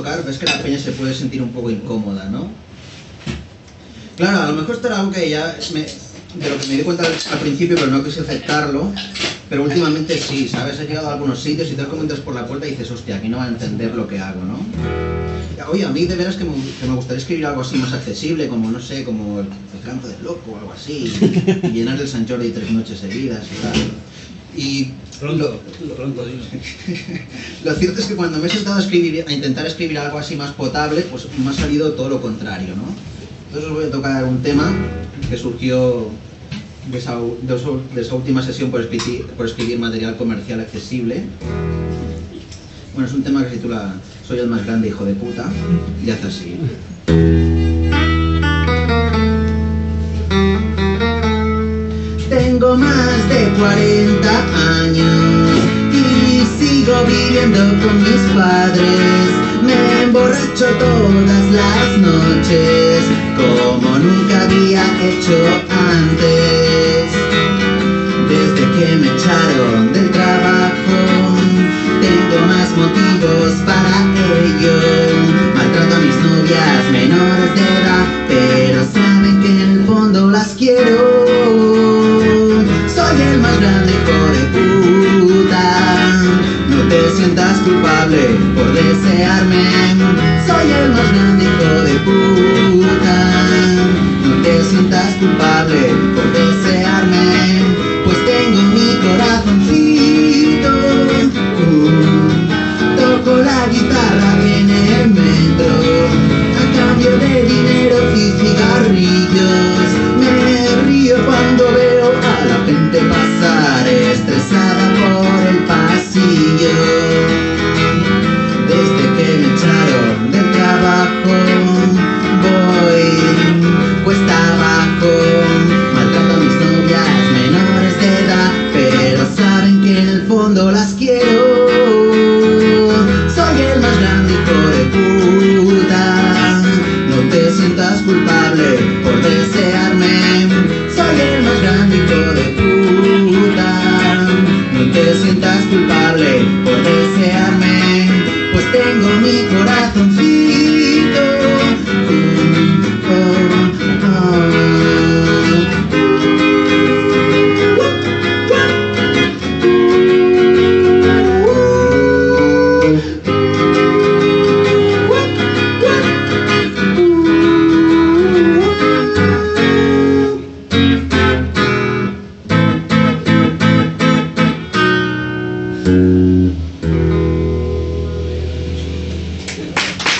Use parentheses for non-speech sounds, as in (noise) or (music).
tocar, ves que la peña se puede sentir un poco incómoda, ¿no? Claro, a lo mejor algo que ya de lo que me di cuenta al principio, pero no quise aceptarlo. Pero últimamente sí, ¿sabes? He llegado a algunos sitios y te comentas por la puerta y dices, hostia, aquí no va a entender lo que hago, ¿no? Oye, a mí de veras que me, gustaría escribir algo así más accesible, como, no sé, como el, el campo del loco o algo así, llenar el San Jordi tres noches seguidas y tal. Y Pronto, pronto, dime. (laughs) lo cierto es que cuando me he sentado a, escribir, a intentar escribir algo así más potable, pues me ha salido todo lo contrario, ¿no? Entonces os voy a tocar un tema que surgió de esa, de esa- de esa última sesión por escribir, por escribir material comercial accesible. Bueno, es un tema que se titula Soy el más grande hijo de puta y hace así. Tengo más de 40 años y sigo viviendo con mis padres. Me emborracho todas las noches como nunca había hecho antes. Desde que me echaron del trabajo, tengo más motivos para ello. Maltrato a mis novias menores de edad, puta. No trabajo. A mis novias menores de edad Pero saben que en el fondo las quiero. Soy el más grande de puta. No te sientas culpable por desearme. Soy el más grande de puta. No te sientas culpable por desearme Pues tengo mi corazón